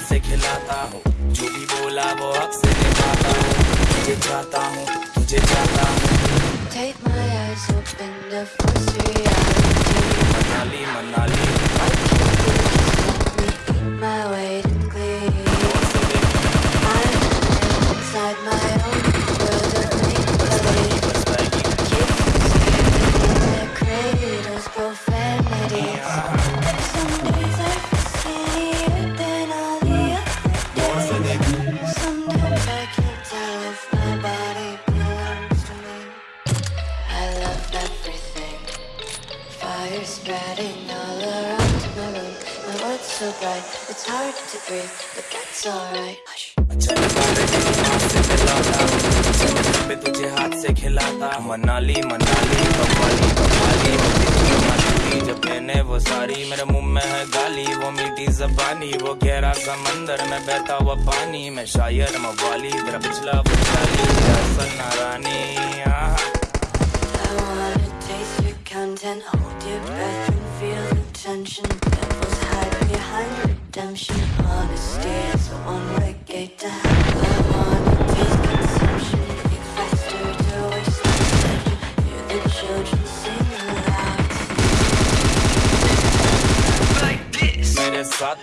से खिलाता हूँ जो भी बोला वो निभाता हूँ तुझे चाहता हूँ तुझे चाहता हूँ Take my eyes open to force reality. Manali Manali Let me eat my weight in glee. I'm inside my own world of make-believe. बचताएगी Kids screaming in their cradles, profanities. Some days I feel skinnier than all the other days. Sometimes I Fire spreading all around my room. My world's so bright, it's hard to breathe, but that's alright. तुझे हाथ से खिलाता मनाली मनाली बवाली बवाली जब मैंने वो सारी मेरे मुँह में है गाली वो मीठी जबानी वो गहरा समंदर में बहता हुआ पानी मैं शायर मवाली तेरा पिछला चाली नारानी redemption. Honesty is on reggae I want to taste consumption. You faster to waste the the children sing aloud. Like this. Man, it's hot